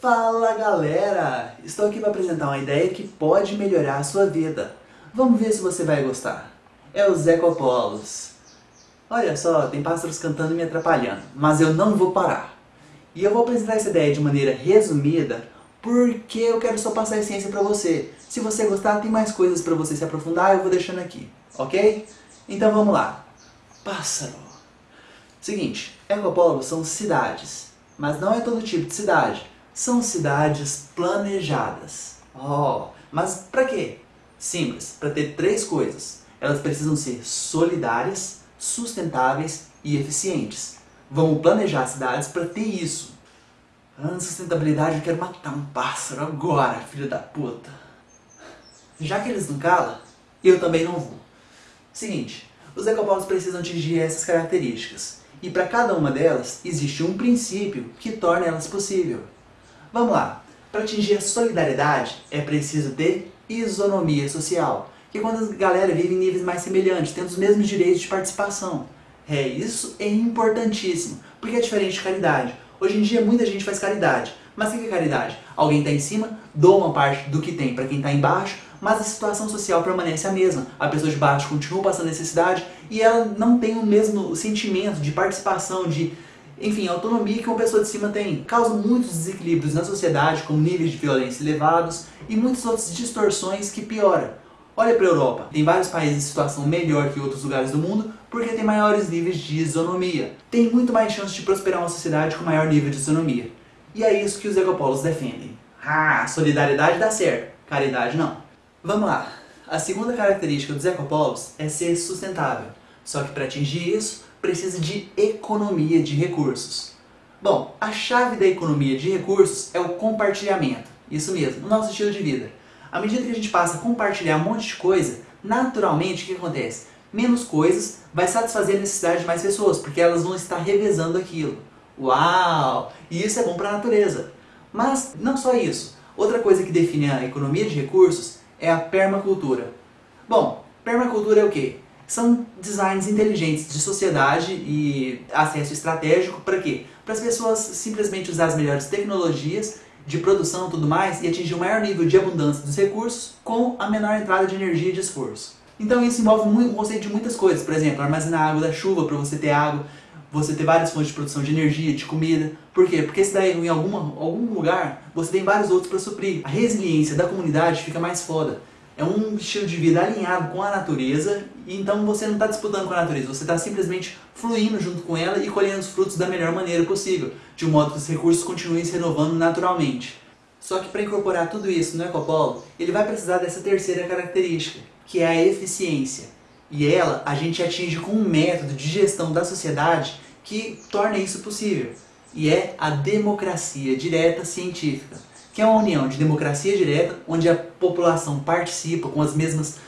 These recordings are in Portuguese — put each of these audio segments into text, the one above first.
Fala galera! Estou aqui para apresentar uma ideia que pode melhorar a sua vida. Vamos ver se você vai gostar. É os ecopolos. Olha só, tem pássaros cantando e me atrapalhando, mas eu não vou parar. E eu vou apresentar essa ideia de maneira resumida porque eu quero só passar a essência para você. Se você gostar, tem mais coisas para você se aprofundar, eu vou deixando aqui, ok? Então vamos lá. Pássaro. Seguinte, ecopolos são cidades, mas não é todo tipo de cidade são cidades planejadas. Oh, mas para quê? Simples, para ter três coisas. Elas precisam ser solidárias, sustentáveis e eficientes. Vamos planejar cidades para ter isso. Ah, sustentabilidade, eu quero matar um pássaro agora, filho da puta. Já que eles não calam, eu também não vou. Seguinte, os ecopolos precisam atingir essas características. E para cada uma delas, existe um princípio que torna elas possível. Vamos lá. Para atingir a solidariedade, é preciso ter isonomia social, que é quando a galera vive em níveis mais semelhantes, tendo os mesmos direitos de participação. É, isso é importantíssimo, porque é diferente de caridade. Hoje em dia muita gente faz caridade, mas o que é caridade? Alguém está em cima, doa uma parte do que tem para quem está embaixo, mas a situação social permanece a mesma. A pessoa de baixo continua passando necessidade e ela não tem o mesmo sentimento de participação, de enfim, a autonomia que uma pessoa de cima tem causa muitos desequilíbrios na sociedade, como níveis de violência elevados e muitas outras distorções que pioram. Olha para a Europa, tem vários países em situação melhor que outros lugares do mundo porque tem maiores níveis de isonomia. Tem muito mais chance de prosperar uma sociedade com maior nível de isonomia. E é isso que os ecopolos defendem. Ah, solidariedade dá certo, caridade não. Vamos lá. A segunda característica dos ecopolos é ser sustentável. Só que para atingir isso, precisa de economia de recursos. Bom, a chave da economia de recursos é o compartilhamento. Isso mesmo, o nosso estilo de vida. À medida que a gente passa a compartilhar um monte de coisa, naturalmente o que acontece? Menos coisas vai satisfazer a necessidade de mais pessoas, porque elas vão estar revezando aquilo. Uau! E isso é bom para a natureza. Mas não só isso. Outra coisa que define a economia de recursos é a permacultura. Bom, permacultura é o quê? São designs inteligentes de sociedade e acesso estratégico para quê? Para as pessoas simplesmente usar as melhores tecnologias de produção e tudo mais e atingir o maior nível de abundância dos recursos com a menor entrada de energia e de esforço. Então isso envolve o conceito de muitas coisas, por exemplo, armazenar água da chuva para você ter água, você ter várias fontes de produção de energia, de comida. Por quê? Porque se daí em alguma, algum lugar você tem vários outros para suprir. A resiliência da comunidade fica mais foda. É um estilo de vida alinhado com a natureza, e então você não está disputando com a natureza, você está simplesmente fluindo junto com ela e colhendo os frutos da melhor maneira possível, de modo que os recursos continuem se renovando naturalmente. Só que para incorporar tudo isso no ecopolo, ele vai precisar dessa terceira característica, que é a eficiência. E ela a gente atinge com um método de gestão da sociedade que torna isso possível. E é a democracia direta científica que é uma união de democracia direta, onde a população participa com as mesmas...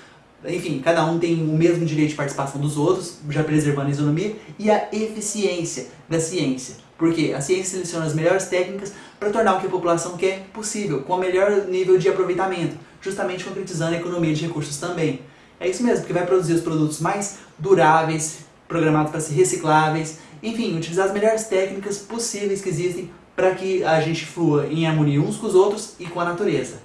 Enfim, cada um tem o mesmo direito de participação dos outros, já preservando a isonomia, e a eficiência da ciência. Porque a ciência seleciona as melhores técnicas para tornar o que a população quer possível, com o melhor nível de aproveitamento, justamente concretizando a economia de recursos também. É isso mesmo, porque vai produzir os produtos mais duráveis, programados para ser recicláveis, enfim, utilizar as melhores técnicas possíveis que existem para que a gente flua em harmonia uns com os outros e com a natureza.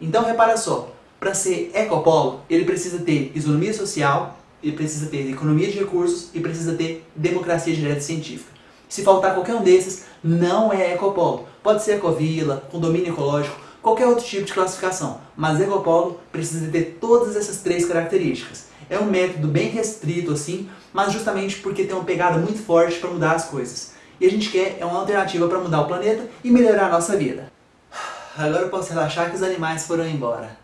Então repara só, para ser ecopolo, ele precisa ter isonomia social, ele precisa ter economia de recursos e precisa ter democracia direta científica. Se faltar qualquer um desses, não é ecopolo. Pode ser ecovila, condomínio ecológico, qualquer outro tipo de classificação, mas ecopolo precisa ter todas essas três características. É um método bem restrito assim, mas justamente porque tem uma pegada muito forte para mudar as coisas e a gente quer é uma alternativa para mudar o planeta e melhorar a nossa vida. Agora eu posso relaxar que os animais foram embora.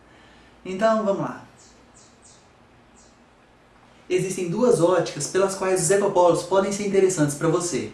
Então, vamos lá. Existem duas óticas pelas quais os ecopolos podem ser interessantes para você.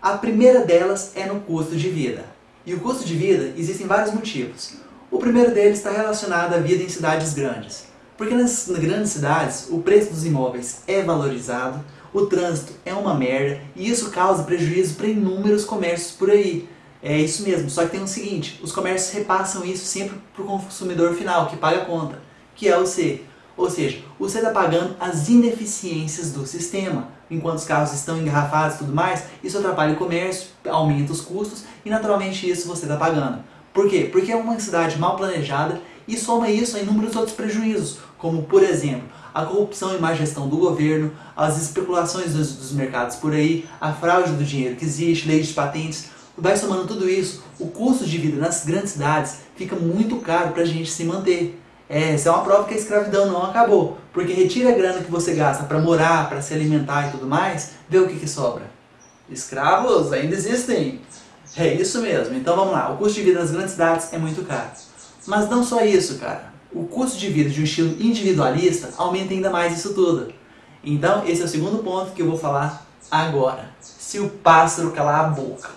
A primeira delas é no custo de vida. E o custo de vida existem vários motivos. O primeiro deles está relacionado à vida em cidades grandes. Porque nas grandes cidades, o preço dos imóveis é valorizado, o trânsito é uma merda e isso causa prejuízo para inúmeros comércios por aí. É isso mesmo, só que tem o seguinte, os comércios repassam isso sempre para o consumidor final, que paga a conta, que é o C. Ou seja, você está pagando as ineficiências do sistema. Enquanto os carros estão engarrafados e tudo mais, isso atrapalha o comércio, aumenta os custos e naturalmente isso você está pagando. Por quê? Porque é uma cidade mal planejada e soma isso a inúmeros outros prejuízos, como por exemplo, a corrupção e má gestão do governo, as especulações dos, dos mercados por aí, a fraude do dinheiro que existe, leis de patentes, vai somando tudo isso, o custo de vida nas grandes cidades fica muito caro para a gente se manter. É, essa é uma prova que a escravidão não acabou, porque retira a grana que você gasta para morar, para se alimentar e tudo mais, vê o que, que sobra. Escravos ainda existem. É isso mesmo, então vamos lá, o custo de vida nas grandes cidades é muito caro. Mas não só isso, cara. O custo de vida de um estilo individualista aumenta ainda mais isso tudo. Então, esse é o segundo ponto que eu vou falar agora. Se o pássaro calar a boca.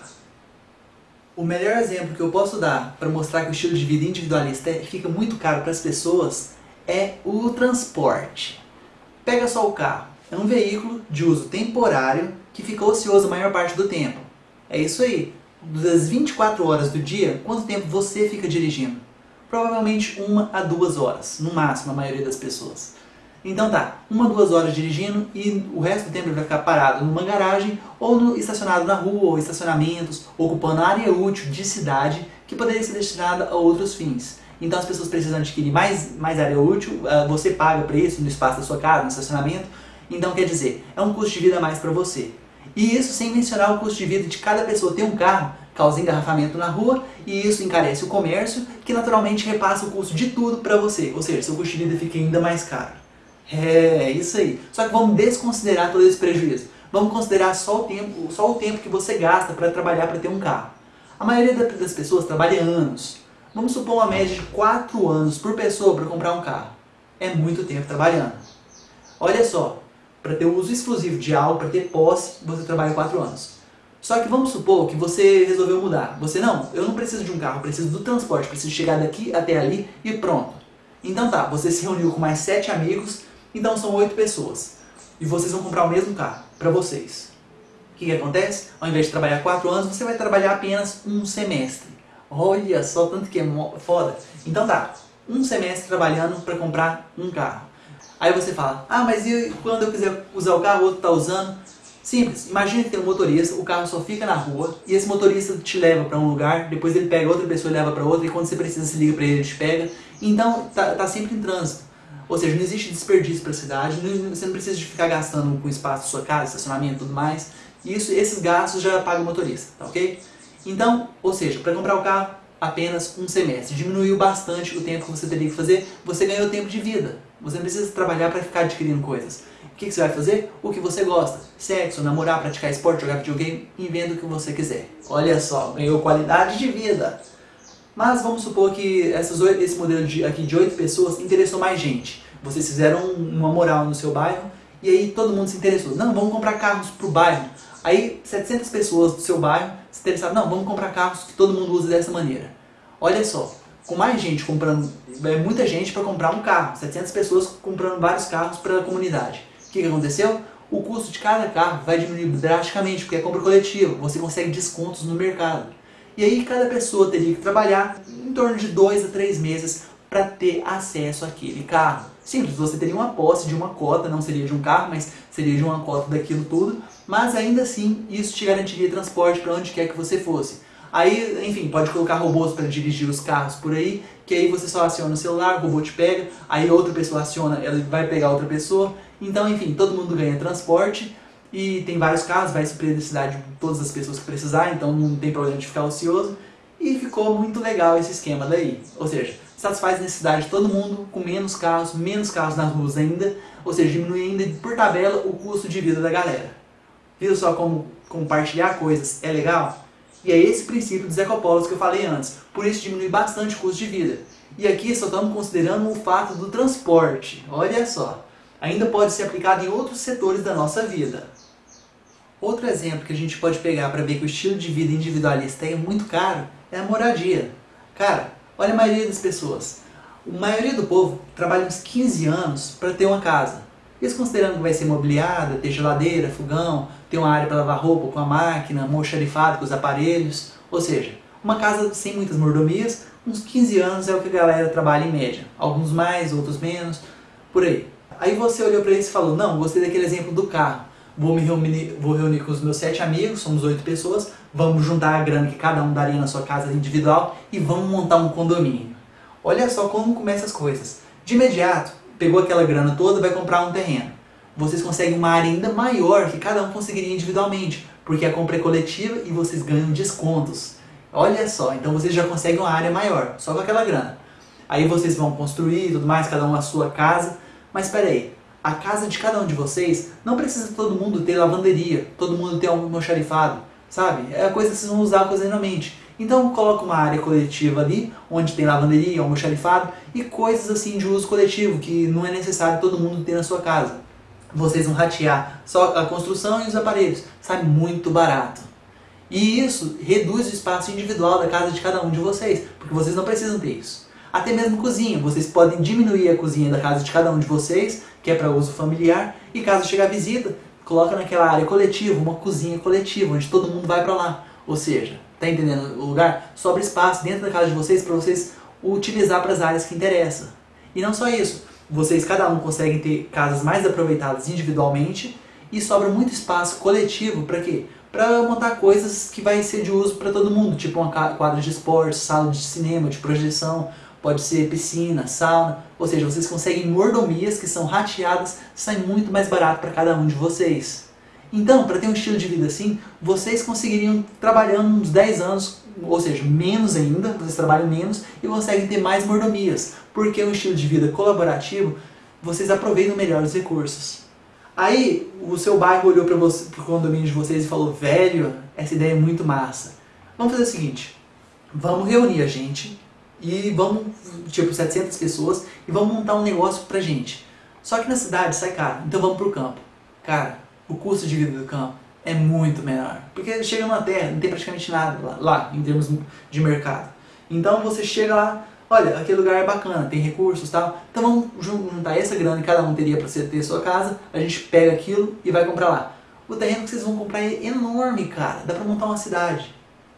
O melhor exemplo que eu posso dar para mostrar que o estilo de vida individualista é, fica muito caro para as pessoas é o transporte. Pega só o carro. É um veículo de uso temporário que fica ocioso a maior parte do tempo. É isso aí. Das 24 horas do dia, quanto tempo você fica dirigindo? Provavelmente uma a duas horas, no máximo a maioria das pessoas. Então tá, uma, duas horas dirigindo e o resto do tempo ele vai ficar parado numa garagem ou no, estacionado na rua, ou estacionamentos, ocupando área útil de cidade que poderia ser destinada a outros fins. Então as pessoas precisam adquirir mais, mais área útil, uh, você paga para isso no espaço da sua casa, no estacionamento. Então quer dizer, é um custo de vida a mais para você. E isso sem mencionar o custo de vida de cada pessoa ter um carro, causa engarrafamento na rua e isso encarece o comércio, que naturalmente repassa o custo de tudo para você. Ou seja, seu custo de vida fica ainda mais caro. É, isso aí. Só que vamos desconsiderar todo esse prejuízo. Vamos considerar só o tempo, só o tempo que você gasta para trabalhar para ter um carro. A maioria das pessoas trabalha anos. Vamos supor uma média de 4 anos por pessoa para comprar um carro. É muito tempo trabalhando. Olha só, para ter o uso exclusivo de algo, para ter posse, você trabalha 4 anos. Só que vamos supor que você resolveu mudar. Você, não, eu não preciso de um carro, preciso do transporte, preciso chegar daqui até ali e pronto. Então tá, você se reuniu com mais 7 amigos, então são oito pessoas. E vocês vão comprar o mesmo carro, para vocês. O que, que acontece? Ao invés de trabalhar quatro anos, você vai trabalhar apenas um semestre. Olha só, tanto que é foda. Então tá, um semestre trabalhando para comprar um carro. Aí você fala, ah, mas e quando eu quiser usar o carro, o outro está usando? Simples, imagina que tem um motorista, o carro só fica na rua e esse motorista te leva para um lugar, depois ele pega outra pessoa e leva para outra e quando você precisa se liga para ele, ele te pega. Então tá, tá sempre em trânsito. Ou seja, não existe desperdício para a cidade, você não precisa de ficar gastando com espaço da sua casa, estacionamento e tudo mais. Isso, esses gastos já paga o motorista, tá ok? Então, ou seja, para comprar o carro, apenas um semestre. Diminuiu bastante o tempo que você teria que fazer, você ganhou tempo de vida. Você não precisa trabalhar para ficar adquirindo coisas. O que, que, você vai fazer? O que você gosta. Sexo, namorar, praticar esporte, jogar videogame, inventa o que você quiser. Olha só, ganhou qualidade de vida. Mas vamos supor que essas, esse modelo de, aqui de oito pessoas interessou mais gente. Vocês fizeram uma moral no seu bairro e aí todo mundo se interessou. Não, vamos comprar carros para o bairro. Aí 700 pessoas do seu bairro se interessaram. Não, vamos comprar carros que todo mundo usa dessa maneira. Olha só, com mais gente comprando, é muita gente para comprar um carro. 700 pessoas comprando vários carros para a comunidade. Que, que aconteceu? O custo de cada carro vai diminuir drasticamente, porque é compra coletiva. Você consegue descontos no mercado. E aí cada pessoa teria que trabalhar em torno de dois a três meses para ter acesso àquele carro. Simples, você teria uma posse de uma cota, não seria de um carro, mas seria de uma cota daquilo tudo, mas ainda assim isso te garantiria transporte para onde quer que você fosse. Aí, enfim, pode colocar robôs para dirigir os carros por aí, que aí você só aciona o celular, o robô te pega, aí outra pessoa aciona, ela vai pegar outra pessoa. Então, enfim, todo mundo ganha transporte e tem vários carros, vai suprir a necessidade de todas as pessoas que precisar, então não tem problema de ficar ocioso. E ficou muito legal esse esquema daí. Ou seja, satisfaz a necessidade de todo mundo, com menos carros, menos carros nas ruas ainda, ou seja, diminui ainda por tabela o custo de vida da galera. Viu só como compartilhar coisas é legal? E é esse princípio dos ecopolos que eu falei antes, por isso diminui bastante o custo de vida. E aqui só estamos considerando o fato do transporte, olha só. Ainda pode ser aplicado em outros setores da nossa vida. Outro exemplo que a gente pode pegar para ver que o estilo de vida individualista é muito caro é a moradia. Cara, olha a maioria das pessoas. A maioria do povo trabalha uns 15 anos para ter uma casa. Isso considerando que vai ser mobiliada, ter geladeira, fogão, ter uma área para lavar roupa com a máquina, moxarifado com os aparelhos. Ou seja, uma casa sem muitas mordomias, uns 15 anos é o que a galera trabalha em média. Alguns mais, outros menos. por aí. Aí você olhou para isso e falou, não, gostei daquele exemplo do carro. Vou me reunir, vou reunir com os meus sete amigos, somos oito pessoas, vamos juntar a grana que cada um daria na sua casa individual e vamos montar um condomínio. Olha só como começam as coisas. De imediato, pegou aquela grana toda vai comprar um terreno. Vocês conseguem uma área ainda maior que cada um conseguiria individualmente, porque a compra é coletiva e vocês ganham descontos. Olha só, então vocês já conseguem uma área maior, só com aquela grana. Aí vocês vão construir tudo mais, cada um a sua casa. Mas espera aí, a casa de cada um de vocês não precisa todo mundo ter lavanderia, todo mundo ter almoxarifado, sabe? É a coisa que vocês vão usar ocasionalmente. Então coloca uma área coletiva ali, onde tem lavanderia, almoxarifado e coisas assim de uso coletivo, que não é necessário todo mundo ter na sua casa. Vocês vão ratear só a construção e os aparelhos, sai muito barato. E isso reduz o espaço individual da casa de cada um de vocês, porque vocês não precisam ter isso. Até mesmo cozinha, vocês podem diminuir a cozinha da casa de cada um de vocês, que é para uso familiar, e caso chegar visita, coloca naquela área coletiva, uma cozinha coletiva, onde todo mundo vai para lá. Ou seja, tá entendendo o lugar? Sobra espaço dentro da casa de vocês para vocês utilizar para as áreas que interessam. E não só isso, vocês cada um conseguem ter casas mais aproveitadas individualmente e sobra muito espaço coletivo para quê? para montar coisas que vai ser de uso para todo mundo, tipo uma quadra de esportes, sala de cinema, de projeção, pode ser piscina, sauna, ou seja, vocês conseguem mordomias que são rateadas, sai muito mais barato para cada um de vocês. Então, para ter um estilo de vida assim, vocês conseguiriam trabalhando uns 10 anos, ou seja, menos ainda, vocês trabalham menos e conseguem ter mais mordomias, porque um estilo de vida colaborativo, vocês aproveitam melhor os recursos. Aí o seu bairro olhou para o condomínio de vocês e falou, velho, essa ideia é muito massa. Vamos fazer o seguinte, vamos reunir a gente e vamos, tipo, 700 pessoas e vamos montar um negócio pra gente. Só que na cidade sai caro, então vamos pro campo. Cara, o custo de vida do campo é muito menor, porque chega na terra, não tem praticamente nada lá, lá em termos de mercado. Então você chega lá, olha, aquele lugar é bacana, tem recursos e tal, então vamos juntar essa grana que cada um teria para você ter sua casa, a gente pega aquilo e vai comprar lá. O terreno que vocês vão comprar é enorme, cara, dá para montar uma cidade.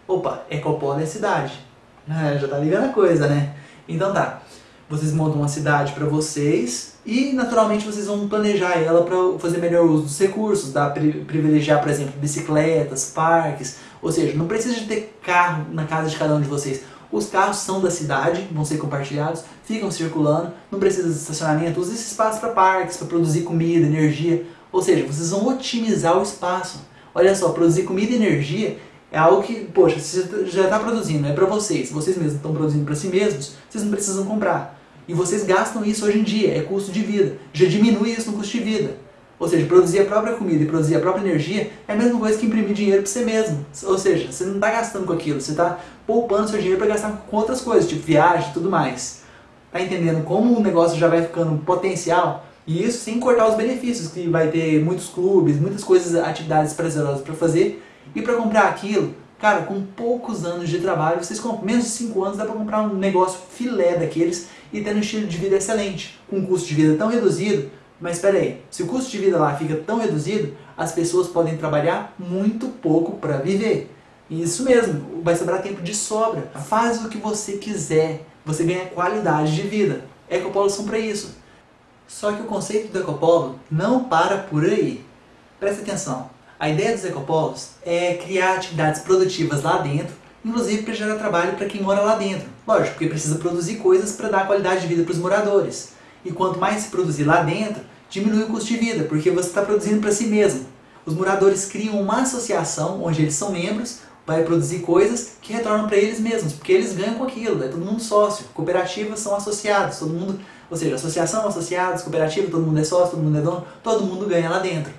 Opa, Ecopolo é cidade. É, já tá ligando a coisa, né? Então tá, vocês montam uma cidade para vocês e naturalmente vocês vão planejar ela para fazer melhor uso dos recursos, dá privilegiar, por exemplo, bicicletas, parques, ou seja, não precisa de ter carro na casa de cada um de vocês. Os carros são da cidade, vão ser compartilhados, ficam circulando, não precisa de estacionamento, usa esse espaço para parques, para produzir comida, energia. Ou seja, vocês vão otimizar o espaço. Olha só, produzir comida e energia é algo que, poxa, você já está produzindo, é para vocês, vocês mesmos estão produzindo para si mesmos, vocês não precisam comprar. E vocês gastam isso hoje em dia, é custo de vida. Já diminui isso no custo de vida. Ou seja, produzir a própria comida e produzir a própria energia é a mesma coisa que imprimir dinheiro para você mesmo. Ou seja, você não está gastando com aquilo, você está poupando seu dinheiro para gastar com outras coisas, tipo viagem e tudo mais. Tá entendendo como o negócio já vai ficando potencial? E isso sem cortar os benefícios, que vai ter muitos clubes, muitas coisas, atividades prazerosas para fazer. E para comprar aquilo, cara, com poucos anos de trabalho, vocês compram, menos de 5 anos, dá para comprar um negócio filé daqueles e ter um estilo de vida excelente, com um custo de vida tão reduzido mas espera aí, se o custo de vida lá fica tão reduzido, as pessoas podem trabalhar muito pouco para viver. Isso mesmo, vai sobrar tempo de sobra. Faz o que você quiser, você ganha qualidade de vida. Ecopolos são para isso. Só que o conceito do ecopolo não para por aí. Presta atenção, a ideia dos ecopolos é criar atividades produtivas lá dentro, inclusive para gerar trabalho para quem mora lá dentro. Lógico, porque precisa produzir coisas para dar qualidade de vida para os moradores. E quanto mais se produzir lá dentro, diminui o custo de vida, porque você está produzindo para si mesmo. Os moradores criam uma associação onde eles são membros, vai produzir coisas que retornam para eles mesmos, porque eles ganham com aquilo, é todo mundo sócio. Cooperativas são associados, todo mundo, ou seja, associação, associados, cooperativa, todo mundo é sócio, todo mundo é dono, todo mundo ganha lá dentro.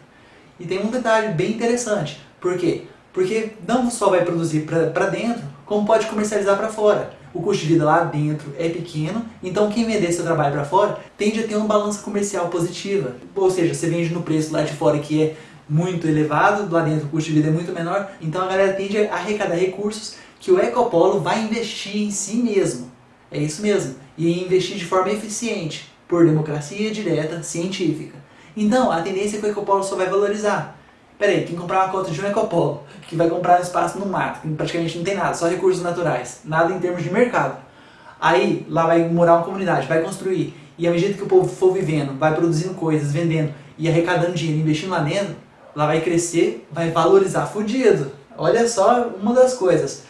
E tem um detalhe bem interessante, por quê? Porque não só vai produzir para dentro, como pode comercializar para fora o custo de vida lá dentro é pequeno, então quem vender seu trabalho para fora tende a ter uma balança comercial positiva. Ou seja, você vende no preço lá de fora que é muito elevado, lá dentro o custo de vida é muito menor, então a galera tende a arrecadar recursos que o Ecopolo vai investir em si mesmo. É isso mesmo, e investir de forma eficiente, por democracia direta científica. Então, a tendência é que o Ecopolo só vai valorizar. Peraí, quem comprar uma cota de um ecopolo, que vai comprar um espaço no mato, que praticamente não tem nada, só recursos naturais, nada em termos de mercado. Aí, lá vai morar uma comunidade, vai construir, e à medida que o povo for vivendo, vai produzindo coisas, vendendo e arrecadando dinheiro, investindo lá dentro, lá vai crescer, vai valorizar fudido. Olha só uma das coisas.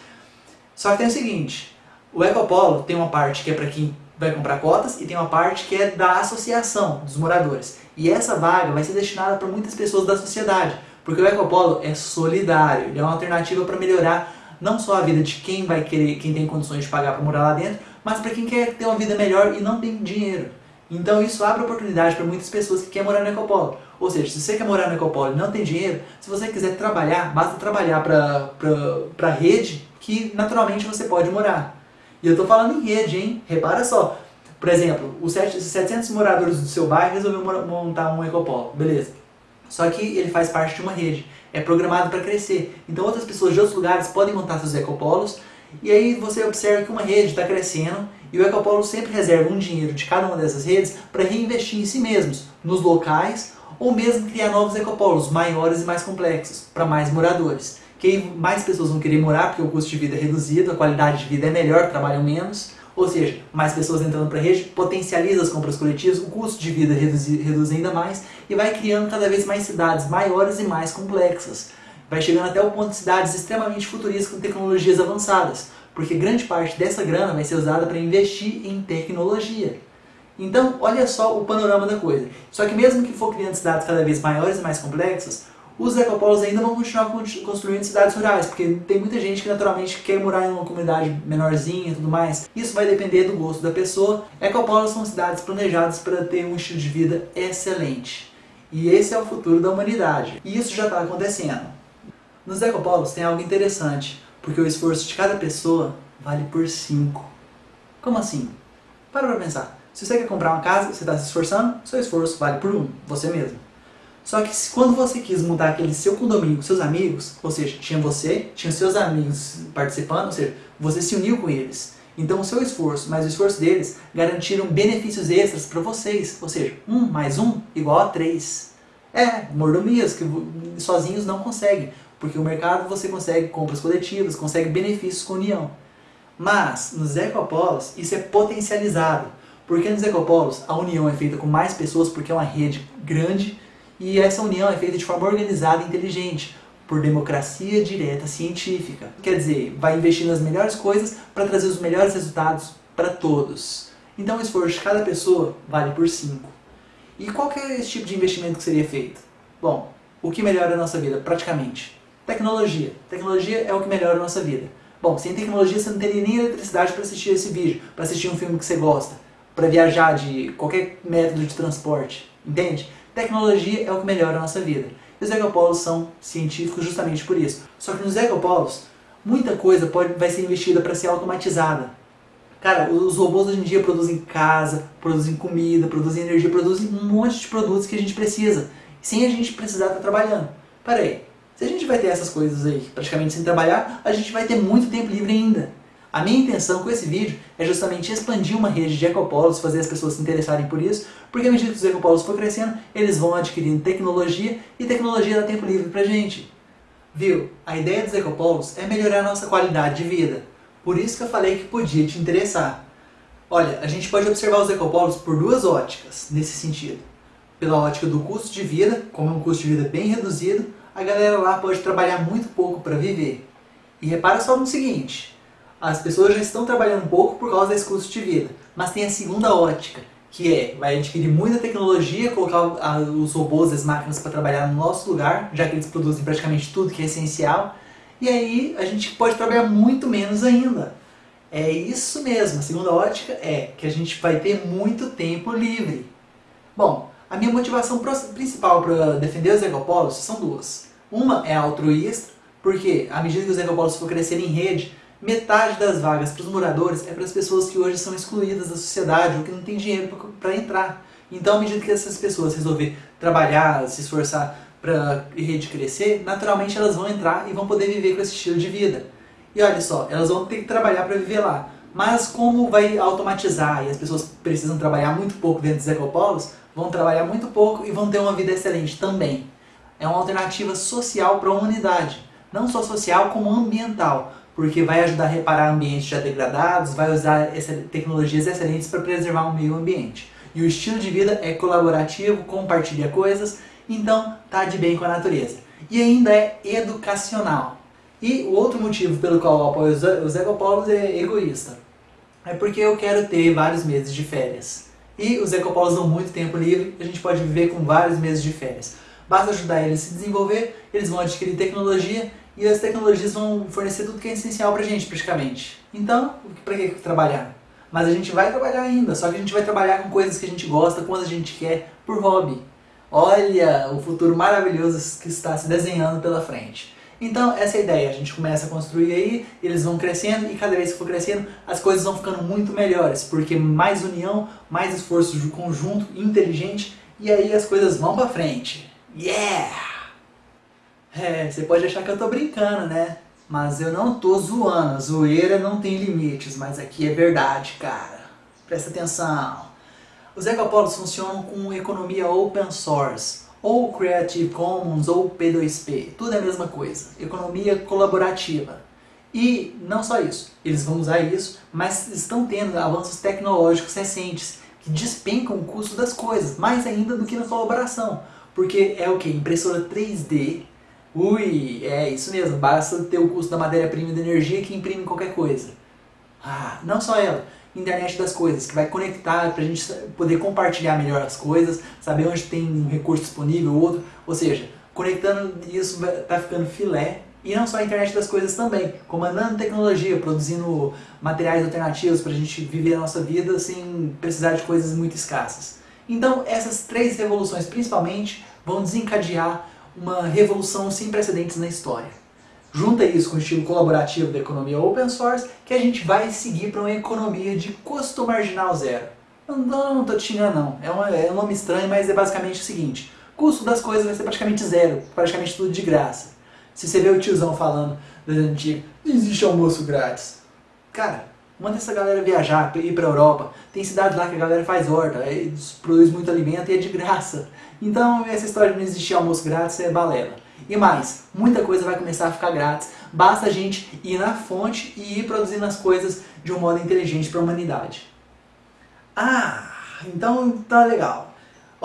Só que tem o seguinte, o Ecopolo tem uma parte que é para quem vai comprar cotas e tem uma parte que é da associação dos moradores. E essa vaga vai ser destinada para muitas pessoas da sociedade, porque o Ecopolo é solidário, ele é uma alternativa para melhorar não só a vida de quem vai querer, quem tem condições de pagar para morar lá dentro, mas para quem quer ter uma vida melhor e não tem dinheiro. Então isso abre oportunidade para muitas pessoas que querem morar no Ecopolo. Ou seja, se você quer morar no Ecopolo e não tem dinheiro, se você quiser trabalhar, basta trabalhar para a rede que naturalmente você pode morar. E eu estou falando em rede, hein? Repara só. Por exemplo, os 700 moradores do seu bairro resolveu montar um Ecopolo. Beleza. Só que ele faz parte de uma rede. É programado para crescer. Então outras pessoas de outros lugares podem montar seus ecopolos. E aí você observa que uma rede está crescendo e o Ecopolo sempre reserva um dinheiro de cada uma dessas redes para reinvestir em si mesmos, nos locais, ou mesmo criar novos ecopolos maiores e mais complexos, para mais moradores. Que mais pessoas vão querer morar porque o custo de vida é reduzido, a qualidade de vida é melhor, trabalham menos, ou seja, mais pessoas entrando para a rede potencializa as compras coletivas, o custo de vida reduz, reduz ainda mais e vai criando cada vez mais cidades maiores e mais complexas. Vai chegando até o ponto de cidades extremamente futuristas com tecnologias avançadas, porque grande parte dessa grana vai ser usada para investir em tecnologia. Então, olha só o panorama da coisa. Só que mesmo que for criando cidades cada vez maiores e mais complexas, os ecopolos ainda vão continuar construindo cidades rurais, porque tem muita gente que naturalmente quer morar em uma comunidade menorzinha e tudo mais. Isso vai depender do gosto da pessoa. Ecopolos são cidades planejadas para ter um estilo de vida excelente. E esse é o futuro da humanidade. E isso já está acontecendo. Nos ecopolos tem algo interessante, porque o esforço de cada pessoa vale por 5. Como assim? Para para pensar. Se você quer comprar uma casa, você está se esforçando, seu esforço vale por 1, um, você mesmo. Só que quando você quis mudar aquele seu condomínio com seus amigos, ou seja, tinha você, tinha seus amigos participando, ou seja, você se uniu com eles. Então o seu esforço mais o esforço deles garantiram benefícios extras para vocês, ou seja, 1 mais 1 igual a 3. É, mordomias que sozinhos não conseguem, porque o mercado você consegue compras coletivas, consegue benefícios com união. Mas nos ecopolos isso é potencializado, porque nos ecopolos a união é feita com mais pessoas porque é uma rede grande e essa união é feita de forma organizada e inteligente, por democracia direta científica. Quer dizer, vai investir nas melhores coisas para trazer os melhores resultados para todos. Então o esforço de cada pessoa vale por 5. E qual que é esse tipo de investimento que seria feito? Bom, o que melhora a nossa vida, praticamente? Tecnologia. Tecnologia é o que melhora a nossa vida. Bom, sem tecnologia você não teria nem eletricidade para assistir esse vídeo, para assistir um filme que você gosta, para viajar de qualquer método de transporte, entende? Tecnologia é o que melhora a nossa vida. E os ecopolos são científicos justamente por isso. Só que nos ecopolos, muita coisa pode, vai ser investida para ser automatizada. Cara, os robôs hoje em dia produzem casa, produzem comida, produzem energia, produzem um monte de produtos que a gente precisa, sem a gente precisar estar trabalhando. Para aí, se a gente vai ter essas coisas aí praticamente sem trabalhar, a gente vai ter muito tempo livre ainda. A minha intenção com esse vídeo é justamente expandir uma rede de ecopolos, fazer as pessoas se interessarem por isso, porque à medida que os ecopolos for crescendo, eles vão adquirindo tecnologia e tecnologia dá tempo livre pra gente. Viu? A ideia dos ecopolos é melhorar a nossa qualidade de vida. Por isso que eu falei que podia te interessar. Olha, a gente pode observar os ecopolos por duas óticas nesse sentido. Pela ótica do custo de vida, como é um custo de vida bem reduzido, a galera lá pode trabalhar muito pouco para viver. E repara só no seguinte, as pessoas já estão trabalhando um pouco por causa desse custo de vida. Mas tem a segunda ótica, que é, vai adquirir muita tecnologia, colocar os robôs, as máquinas para trabalhar no nosso lugar, já que eles produzem praticamente tudo que é essencial, e aí a gente pode trabalhar muito menos ainda. É isso mesmo, a segunda ótica é que a gente vai ter muito tempo livre. Bom, a minha motivação principal para defender os ecopolos são duas. Uma é altruísta, porque à medida que os ecopolos for crescer em rede, metade das vagas para os moradores é para as pessoas que hoje são excluídas da sociedade ou que não têm dinheiro para entrar. Então, à medida que essas pessoas resolver trabalhar, se esforçar para a rede crescer, naturalmente elas vão entrar e vão poder viver com esse estilo de vida. E olha só, elas vão ter que trabalhar para viver lá. Mas como vai automatizar e as pessoas precisam trabalhar muito pouco dentro dos ecopolos, vão trabalhar muito pouco e vão ter uma vida excelente também. É uma alternativa social para a humanidade. Não só social, como ambiental porque vai ajudar a reparar ambientes já degradados, vai usar tecnologias excelentes para preservar o meio ambiente. e o estilo de vida é colaborativo, compartilha coisas, então tá de bem com a natureza. E ainda é educacional. E o outro motivo pelo qual eu apoio os ecopolos é egoísta. É porque eu quero ter vários meses de férias. E os ecopolos dão muito tempo livre, a gente pode viver com vários meses de férias. Basta ajudar eles a se desenvolver, eles vão adquirir tecnologia e as tecnologias vão fornecer tudo que é essencial pra gente, praticamente. Então, pra que trabalhar? Mas a gente vai trabalhar ainda, só que a gente vai trabalhar com coisas que a gente gosta, quando a gente quer, por hobby. Olha o futuro maravilhoso que está se desenhando pela frente. Então, essa é a ideia. A gente começa a construir aí, eles vão crescendo e cada vez que for crescendo, as coisas vão ficando muito melhores, porque mais união, mais esforço de conjunto, inteligente, e aí as coisas vão pra frente. Yeah! É, você pode achar que eu tô brincando, né? Mas eu não tô zoando, a zoeira não tem limites, mas aqui é verdade, cara. Presta atenção. Os ecopolos funcionam com economia open source, ou Creative Commons, ou P2P. Tudo é a mesma coisa. Economia colaborativa. E não só isso, eles vão usar isso, mas estão tendo avanços tecnológicos recentes que despencam o custo das coisas, mais ainda do que na colaboração. Porque é o que? Impressora 3D. Ui, é isso mesmo, basta ter o custo da matéria-prima e da energia que imprime qualquer coisa. Ah, não só ela, internet das coisas, que vai conectar para a gente poder compartilhar melhor as coisas, saber onde tem um recurso disponível ou outro, ou seja, conectando isso tá ficando filé e não só a internet das coisas também, comandando tecnologia, produzindo materiais alternativos para a gente viver a nossa vida sem precisar de coisas muito escassas. Então essas três revoluções principalmente vão desencadear uma revolução sem precedentes na história. Junta isso com o estilo colaborativo da economia open source, que a gente vai seguir para uma economia de custo marginal zero. Não, não, não tô te não, é, é um nome estranho, mas é basicamente o seguinte, custo das coisas vai ser praticamente zero, praticamente tudo de graça. Se você vê o tiozão falando não existe almoço grátis. Cara, Manda essa galera viajar, ir para a Europa. Tem cidades lá que a galera faz horta, produz muito alimento e é de graça. Então essa história de não existir almoço grátis é balela. E mais, muita coisa vai começar a ficar grátis. Basta a gente ir na fonte e ir produzindo as coisas de um modo inteligente para a humanidade. Ah, então tá legal.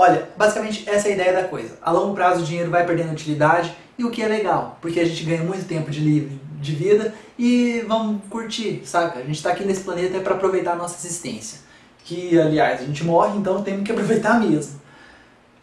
Olha, basicamente essa é a ideia da coisa. A longo prazo o dinheiro vai perdendo utilidade e o que é legal, porque a gente ganha muito tempo de livre de vida e vamos curtir, saca? A gente está aqui nesse planeta é para aproveitar a nossa existência. Que, aliás, a gente morre, então temos que aproveitar mesmo.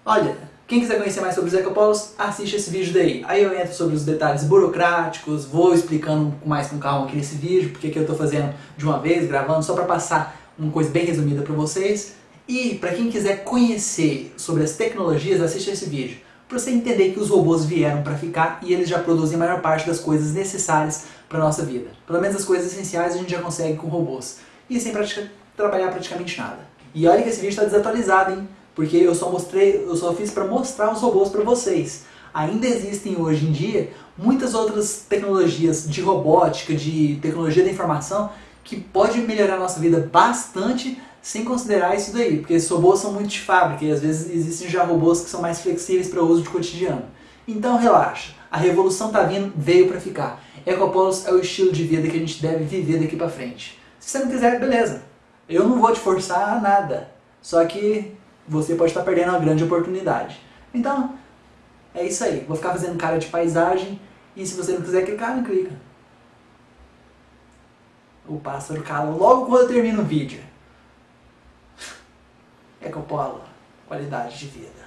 Olha, quem quiser conhecer mais sobre os ecopolos, assiste esse vídeo daí. Aí eu entro sobre os detalhes burocráticos, vou explicando mais com calma aqui nesse vídeo, porque que eu estou fazendo de uma vez, gravando, só para passar uma coisa bem resumida para vocês. E para quem quiser conhecer sobre as tecnologias, assiste esse vídeo para você entender que os robôs vieram para ficar e eles já produzem a maior parte das coisas necessárias para nossa vida. Pelo menos as coisas essenciais a gente já consegue com robôs. E sem pratica, trabalhar praticamente nada. E olha que esse vídeo está desatualizado, hein? Porque eu só mostrei, eu só fiz para mostrar os robôs para vocês. Ainda existem hoje em dia muitas outras tecnologias de robótica, de tecnologia da informação que pode melhorar a nossa vida bastante sem considerar isso daí, porque esses robôs são muito de fábrica e às vezes existem já robôs que são mais flexíveis para o uso de cotidiano. Então relaxa, a revolução tá vindo, veio para ficar. Ecopolos é o estilo de vida que a gente deve viver daqui para frente. Se você não quiser, beleza. Eu não vou te forçar a nada. Só que você pode estar perdendo uma grande oportunidade. Então, é isso aí. Vou ficar fazendo cara de paisagem e se você não quiser clicar, não clica. O pássaro cala logo quando eu termino o vídeo. Ecopolo, qualidade de vida.